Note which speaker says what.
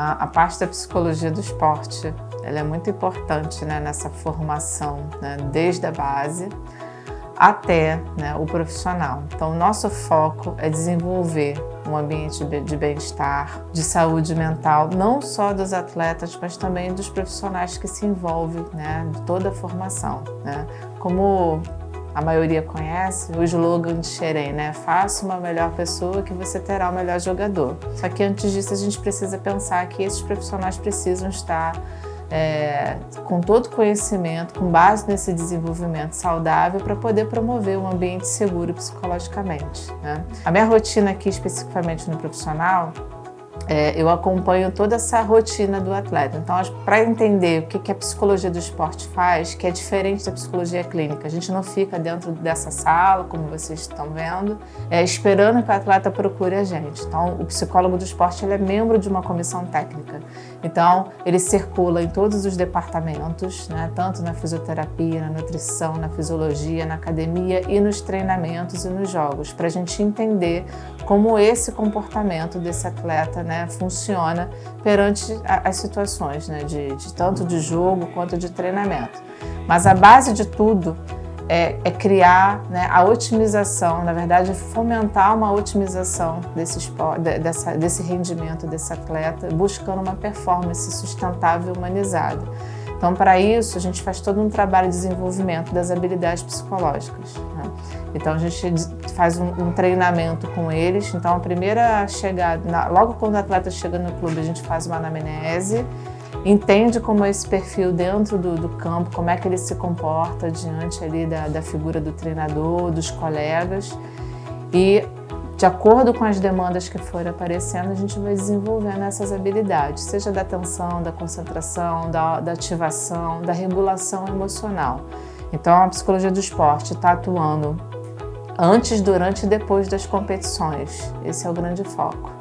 Speaker 1: A, a parte da psicologia do esporte ela é muito importante né, nessa formação, né, desde a base até né, o profissional. Então, nosso foco é desenvolver um ambiente de bem-estar, de saúde mental, não só dos atletas, mas também dos profissionais que se envolvem, né, de toda a formação. Né? Como a maioria conhece, o slogan de Xerém, né? Faça uma melhor pessoa que você terá o melhor jogador. Só que antes disso a gente precisa pensar que esses profissionais precisam estar é, com todo conhecimento, com base nesse desenvolvimento saudável para poder promover um ambiente seguro psicologicamente. Né? A minha rotina aqui, especificamente no profissional, é, eu acompanho toda essa rotina do atleta. Então, para entender o que, que a psicologia do esporte faz, que é diferente da psicologia clínica, a gente não fica dentro dessa sala, como vocês estão vendo, é, esperando que o atleta procure a gente. Então, o psicólogo do esporte ele é membro de uma comissão técnica. Então, ele circula em todos os departamentos, né, tanto na fisioterapia, na nutrição, na fisiologia, na academia e nos treinamentos e nos jogos, para a gente entender como esse comportamento desse atleta né, funciona perante as situações, né, de, de tanto de jogo quanto de treinamento. Mas a base de tudo é, é, criar né, a otimização, na verdade, fomentar uma otimização desse, esporte, dessa, desse rendimento desse atleta, buscando uma performance sustentável e humanizada. Então, para isso, a gente faz todo um trabalho de desenvolvimento das habilidades psicológicas. Né? Então, a gente faz um, um, treinamento com eles. Então, a primeira chegada, logo quando o atleta chega no clube, a gente faz uma anamnese, entende como é esse perfil dentro do, do campo, como é que ele se comporta diante ali da, da figura do treinador, dos colegas. E de acordo com as demandas que forem aparecendo, a gente vai desenvolvendo essas habilidades, seja da atenção, da concentração, da, da ativação, da regulação emocional. Então, a psicologia do esporte está atuando antes, durante e depois das competições. Esse é o grande foco.